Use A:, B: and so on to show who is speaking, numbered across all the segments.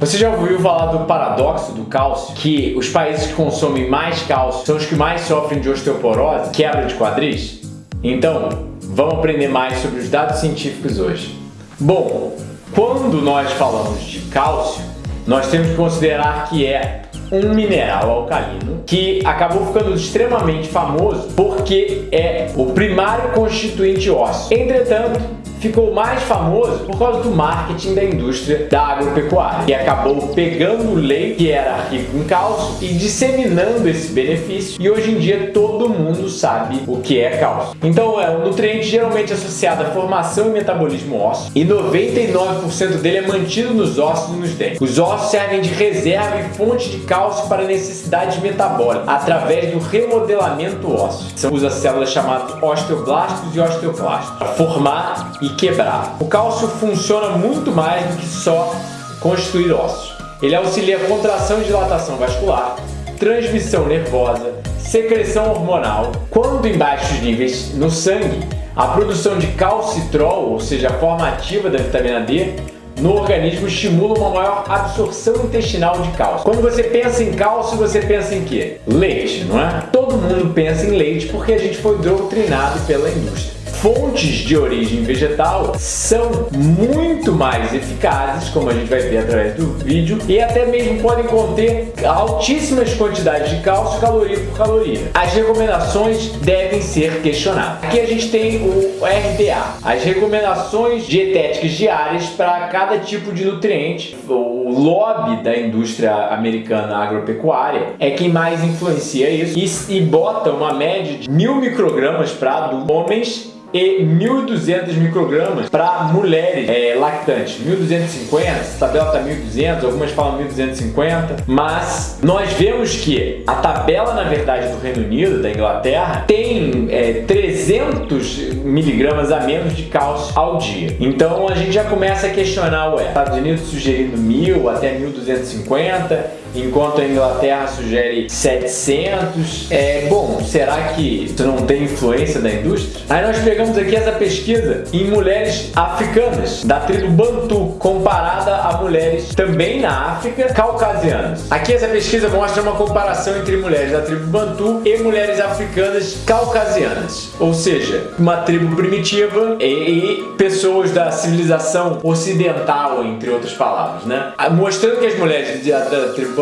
A: Você já ouviu falar do paradoxo do cálcio? Que os países que consomem mais cálcio são os que mais sofrem de osteoporose, quebra de quadris? Então, vamos aprender mais sobre os dados científicos hoje. Bom, quando nós falamos de cálcio, nós temos que considerar que é um mineral alcalino que acabou ficando extremamente famoso porque é o primário constituinte ósseo. Entretanto, ficou mais famoso por causa do marketing da indústria da agropecuária, que acabou pegando o leite que era rico em cálcio e disseminando esse benefício e hoje em dia todo mundo sabe o que é cálcio. Então é um nutriente geralmente associado à formação e metabolismo ósseo e 99% dele é mantido nos ossos e nos dentes. Os ossos servem de reserva e fonte de cálcio para necessidades metabólicas através do remodelamento ósseo. São usa células chamadas osteoblastos e osteoclastos para formar e quebrar. O cálcio funciona muito mais do que só constituir ossos. Ele auxilia contração e dilatação vascular, transmissão nervosa, secreção hormonal. Quando em baixos níveis no sangue, a produção de calcitrol, ou seja, a forma ativa da vitamina D, no organismo estimula uma maior absorção intestinal de cálcio. Quando você pensa em cálcio, você pensa em quê? Leite, não é? Todo mundo pensa em leite porque a gente foi doutrinado pela indústria fontes de origem vegetal são muito mais eficazes, como a gente vai ver através do vídeo, e até mesmo podem conter altíssimas quantidades de cálcio caloria por caloria. As recomendações devem ser questionadas. Aqui a gente tem o RDA, as recomendações dietéticas diárias para cada tipo de nutriente. O lobby da indústria americana agropecuária é quem mais influencia isso e, e bota uma média de mil microgramas para homens e 1.200 microgramas para mulheres é, lactantes. 1.250, essa tabela está 1.200, algumas falam 1.250, mas nós vemos que a tabela, na verdade, do Reino Unido, da Inglaterra, tem é, 300 miligramas a menos de cálcio ao dia. Então a gente já começa a questionar, ué, Estados Unidos sugerindo 1.000 até 1.250, enquanto a Inglaterra sugere 700. É, bom, será que isso não tem influência da indústria? Aí nós pegamos aqui essa pesquisa em mulheres africanas, da tribo Bantu, comparada a mulheres também na África, caucasianas. Aqui essa pesquisa mostra uma comparação entre mulheres da tribo Bantu e mulheres africanas caucasianas, ou seja, uma tribo primitiva e, e pessoas da civilização ocidental, entre outras palavras, né? Mostrando que as mulheres da, da tribo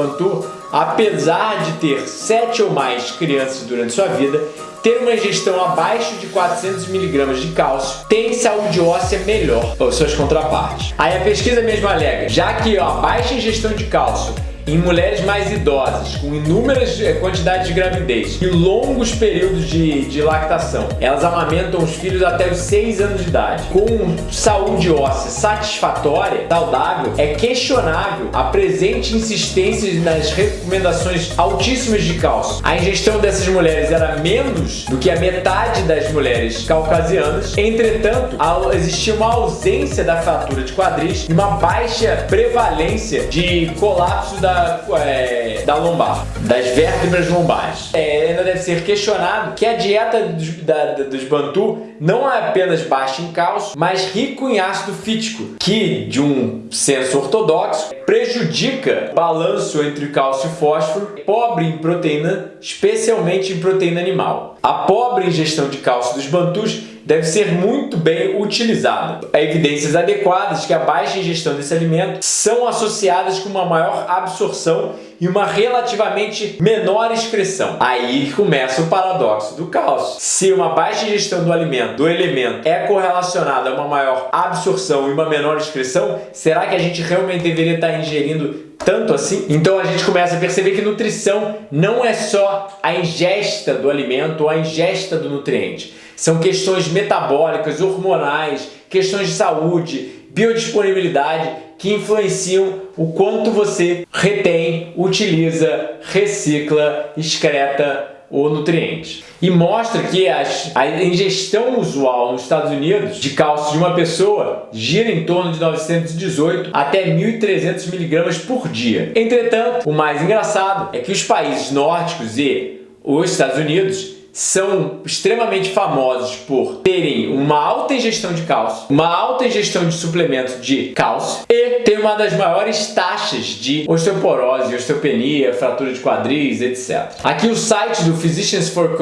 A: Apesar de ter sete ou mais crianças durante sua vida, ter uma ingestão abaixo de 400 mg de cálcio tem saúde óssea melhor ou suas contrapartes. Aí a pesquisa mesmo alega, já que a baixa ingestão de cálcio em mulheres mais idosas, com inúmeras eh, quantidades de gravidez e longos períodos de, de lactação, elas amamentam os filhos até os 6 anos de idade. Com saúde óssea satisfatória, saudável, é questionável a presente insistência nas recomendações altíssimas de cálcio. A ingestão dessas mulheres era menos do que a metade das mulheres caucasianas, entretanto, existia uma ausência da fratura de quadris e uma baixa prevalência de colapso da é, da lombar, das vértebras lombares. É, ainda deve ser questionado que a dieta dos, da, dos Bantu não é apenas baixa em cálcio, mas rico em ácido fítico, que, de um senso ortodoxo, prejudica o balanço entre cálcio e fósforo, pobre em proteína, especialmente em proteína animal. A pobre ingestão de cálcio dos Bantus deve ser muito bem utilizada. Há evidências adequadas que a baixa ingestão desse alimento são associadas com uma maior absorção e uma relativamente menor excreção. Aí começa o paradoxo do cálcio. Se uma baixa ingestão do alimento, do elemento, é correlacionada a uma maior absorção e uma menor excreção, será que a gente realmente deveria estar ingerindo tanto assim? Então a gente começa a perceber que nutrição não é só a ingesta do alimento ou a ingesta do nutriente. São questões metabólicas, hormonais, questões de saúde, biodisponibilidade que influenciam o quanto você retém, utiliza, recicla, excreta o nutriente. E mostra que as, a ingestão usual nos Estados Unidos de cálcio de uma pessoa gira em torno de 918 até 1.300 miligramas por dia. Entretanto, o mais engraçado é que os países nórdicos e os Estados Unidos são extremamente famosos por terem uma alta ingestão de cálcio, uma alta ingestão de suplemento de cálcio e ter uma das maiores taxas de osteoporose, osteopenia, fratura de quadris, etc. Aqui o site do Physicians for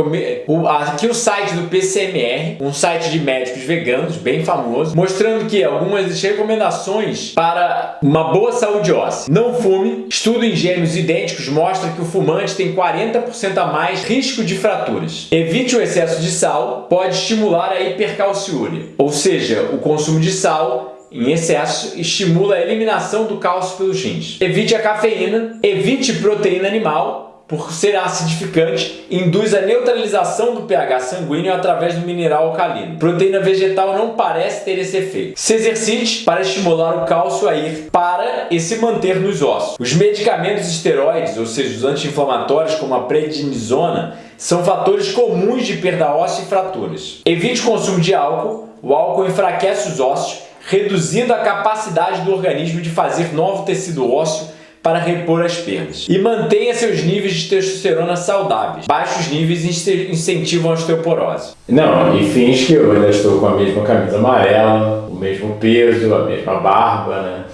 A: aqui o site do PCMR, um site de médicos veganos bem famoso, mostrando que algumas recomendações para uma boa saúde óssea. Não fume. Estudo em gêmeos idênticos mostra que o fumante tem 40% a mais risco de fraturas. Evite o excesso de sal, pode estimular a hipercalciúria, ou seja, o consumo de sal em excesso estimula a eliminação do cálcio pelos rins. Evite a cafeína, evite proteína animal, por ser acidificante, induz a neutralização do pH sanguíneo através do mineral alcalino. Proteína vegetal não parece ter esse efeito. Se exercite para estimular o cálcio a ir para e se manter nos ossos. Os medicamentos esteroides, ou seja, os anti-inflamatórios como a prednisona, são fatores comuns de perda óssea e fraturas. Evite o consumo de álcool. O álcool enfraquece os ossos, reduzindo a capacidade do organismo de fazer novo tecido ósseo para repor as perdas. E mantenha seus níveis de testosterona saudáveis. Baixos níveis incentivam a osteoporose. Não, e finge que eu ainda estou com a mesma camisa amarela, o mesmo peso, a mesma barba, né?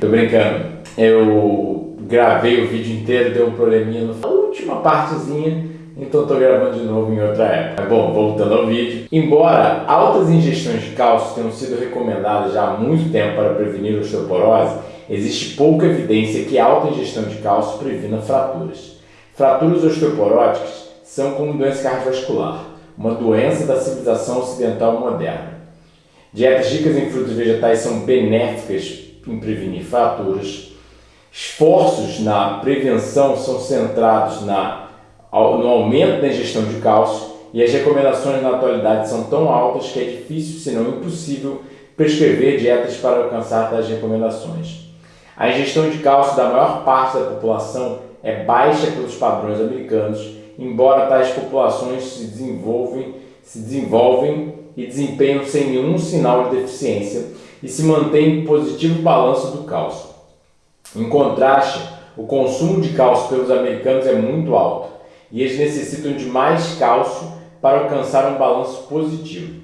A: Tô brincando. Eu gravei o vídeo inteiro, deu um probleminha na última partezinha então estou gravando de novo em outra época. Bom, voltando ao vídeo. Embora altas ingestões de cálcio tenham sido recomendadas já há muito tempo para prevenir osteoporose, existe pouca evidência que alta ingestão de cálcio previna fraturas. Fraturas osteoporóticas são como doença cardiovascular, uma doença da civilização ocidental moderna. Dietas ricas em frutos vegetais são benéficas em prevenir fraturas. Esforços na prevenção são centrados na no aumento da ingestão de cálcio e as recomendações na atualidade são tão altas que é difícil, se não impossível, prescrever dietas para alcançar tais recomendações. A ingestão de cálcio da maior parte da população é baixa pelos padrões americanos, embora tais populações se desenvolvem, se desenvolvem e desempenham sem nenhum sinal de deficiência e se mantém positivo balanço do cálcio. Em contraste, o consumo de cálcio pelos americanos é muito alto e eles necessitam de mais cálcio para alcançar um balanço positivo.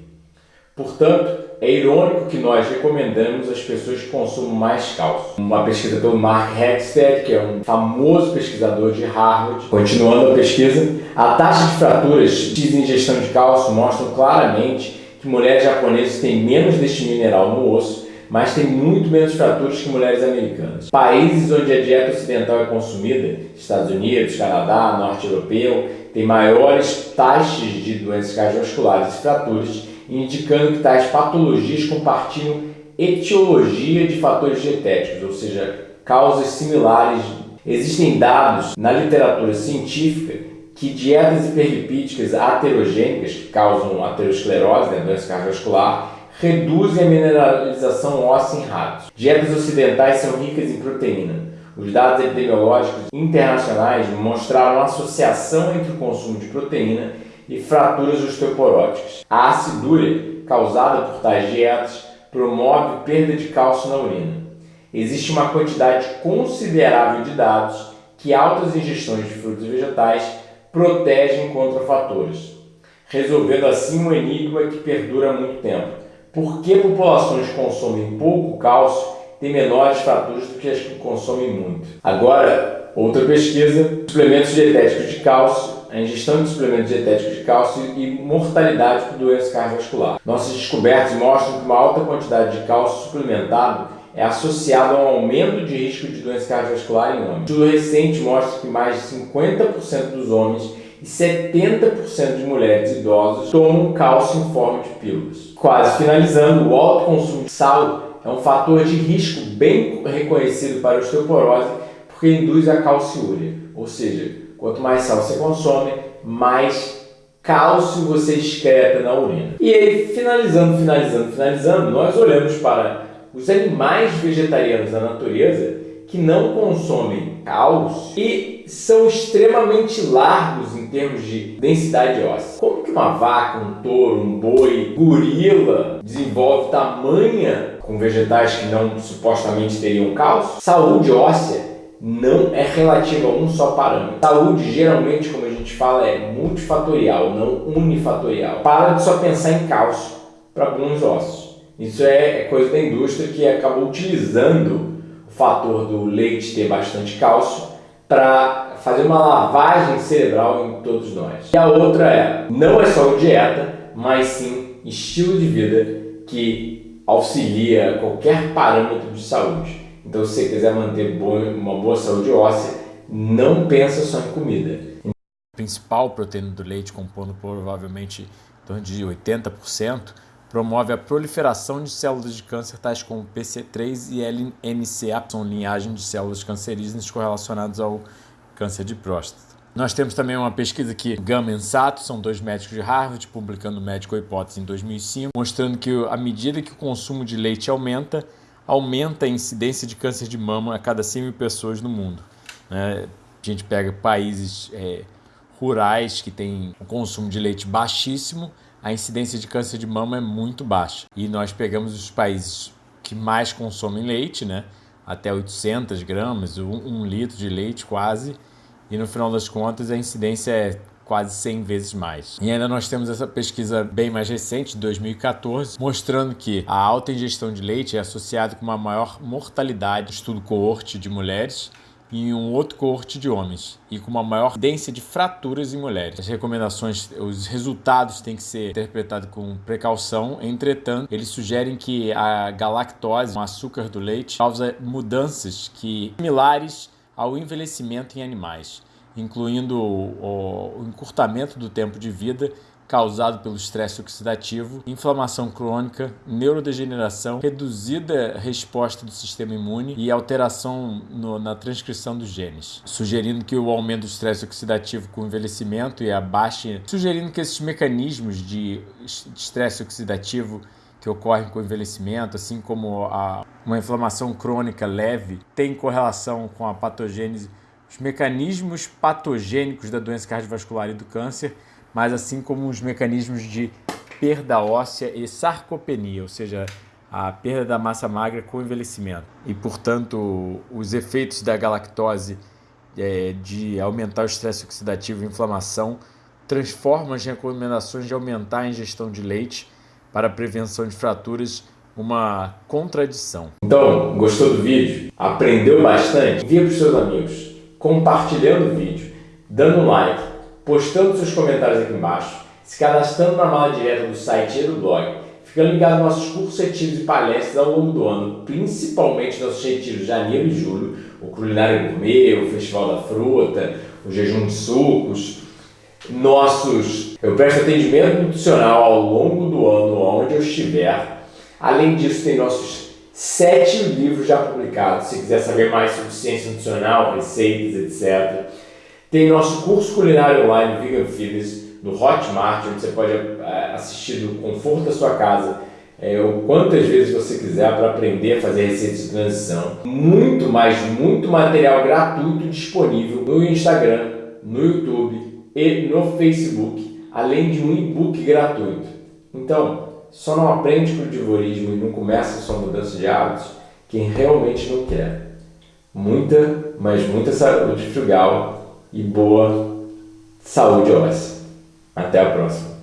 A: Portanto, é irônico que nós recomendamos as pessoas que consumam mais cálcio. Uma pesquisa pelo Mark Hegstead, que é um famoso pesquisador de Harvard, continuando a pesquisa, a taxa de fraturas de ingestão de cálcio mostram claramente que mulheres japonesas têm menos deste mineral no osso mas tem muito menos fraturas que mulheres americanas. Países onde a dieta ocidental é consumida, Estados Unidos, Canadá, Norte Europeu, tem maiores taxas de doenças cardiovasculares e fraturas, indicando que tais patologias compartilham etiologia de fatores dietéticos, ou seja, causas similares. Existem dados na literatura científica que dietas hiperlipídicas aterogênicas, que causam aterosclerose, né, doença cardiovascular, reduzem a mineralização óssea em ratos. Dietas ocidentais são ricas em proteína. Os dados epidemiológicos internacionais mostraram associação entre o consumo de proteína e fraturas osteoporóticas. A acidúria causada por tais dietas promove perda de cálcio na urina. Existe uma quantidade considerável de dados que altas ingestões de frutos e vegetais protegem contra fatores, resolvendo assim um enigma que perdura há muito tempo por que populações que consomem pouco cálcio têm menores fraturas do que as que consomem muito? Agora, outra pesquisa, suplementos dietéticos de cálcio, a ingestão de suplementos dietéticos de cálcio e mortalidade por doença cardiovascular. Nossas descobertas mostram que uma alta quantidade de cálcio suplementado é associado a um aumento de risco de doença cardiovascular em homens. Um estudo recente mostra que mais de 50% dos homens e 70% de mulheres idosas tomam cálcio em forma de pílulas. Quase finalizando, o alto consumo de sal é um fator de risco bem reconhecido para a osteoporose porque induz a calciúria, ou seja, quanto mais sal você consome, mais cálcio você excreta na urina. E aí, finalizando, finalizando, finalizando, nós olhamos para os animais vegetarianos da natureza que não consomem cálcio e são extremamente largos em termos de densidade óssea. Como que uma vaca, um touro, um boi, gorila desenvolve tamanha com vegetais que não supostamente teriam cálcio? Saúde óssea não é relativa a um só parâmetro. Saúde, geralmente, como a gente fala, é multifatorial, não unifatorial. Para de só pensar em cálcio para alguns ossos. Isso é, é coisa da indústria que acabou utilizando o fator do leite ter bastante cálcio para fazer uma lavagem cerebral em todos nós. E a outra é, não é só dieta, mas sim estilo de vida que auxilia qualquer parâmetro de saúde. Então, se você quiser manter uma boa saúde óssea, não pensa só em comida.
B: A principal proteína do leite, compondo provavelmente em torno de 80%, promove a proliferação de células de câncer tais como PC3 e LNCA, são linhagem de células cancerígenas correlacionadas ao câncer de próstata. Nós temos também uma pesquisa que Gama e Sato, são dois médicos de Harvard, publicando Médico Hipótese em 2005, mostrando que à medida que o consumo de leite aumenta, aumenta a incidência de câncer de mama a cada 100 mil pessoas no mundo. Né? A gente pega países é, rurais que têm um consumo de leite baixíssimo, a incidência de câncer de mama é muito baixa. E nós pegamos os países que mais consomem leite, né? até 800 gramas, um, um litro de leite quase, e no final das contas a incidência é quase 100 vezes mais. E ainda nós temos essa pesquisa bem mais recente, de 2014, mostrando que a alta ingestão de leite é associada com uma maior mortalidade, estudo coorte de mulheres, e um outro coorte de homens e com uma maior densão de fraturas em mulheres. As recomendações, os resultados têm que ser interpretados com precaução, entretanto, eles sugerem que a galactose, o açúcar do leite, causa mudanças que similares ao envelhecimento em animais, incluindo o encurtamento do tempo de vida causado pelo estresse oxidativo, inflamação crônica, neurodegeneração, reduzida resposta do sistema imune e alteração no, na transcrição dos genes, sugerindo que o aumento do estresse oxidativo com o envelhecimento e a baixa, sugerindo que esses mecanismos de estresse oxidativo que ocorrem com o envelhecimento, assim como a, uma inflamação crônica leve, tem correlação com a patogênese, os mecanismos patogênicos da doença cardiovascular e do câncer mas assim como os mecanismos de perda óssea e sarcopenia, ou seja, a perda da massa magra com envelhecimento. E, portanto, os efeitos da galactose é, de aumentar o estresse oxidativo e inflamação transformam as recomendações de aumentar a ingestão de leite para prevenção de fraturas uma contradição.
A: Então, gostou do vídeo? Aprendeu bastante? Envia para os seus amigos, compartilhando o vídeo, dando um like postando seus comentários aqui embaixo, se cadastrando na mala direta do site e do blog, ficando ligado nos nossos cursos, retiros e palestras ao longo do ano, principalmente nossos retiros de janeiro e julho, o Culinário Gourmet, o Festival da Fruta, o Jejum de Sucos, nossos... Eu presto atendimento nutricional ao longo do ano, onde eu estiver. Além disso, tem nossos sete livros já publicados, se quiser saber mais sobre ciência nutricional, receitas, etc., tem nosso curso culinário online Vegan Fitness no Hotmart, onde você pode é, assistir do conforto da sua casa é, quantas vezes você quiser para aprender a fazer receitas de transição. Muito mais, muito material gratuito disponível no Instagram, no YouTube e no Facebook, além de um e-book gratuito. Então, só não aprende crudivorismo e não começa a sua mudança de hábitos quem realmente não quer. Muita, mas muita saúde frugal e boa saúde óssea. Até a próxima.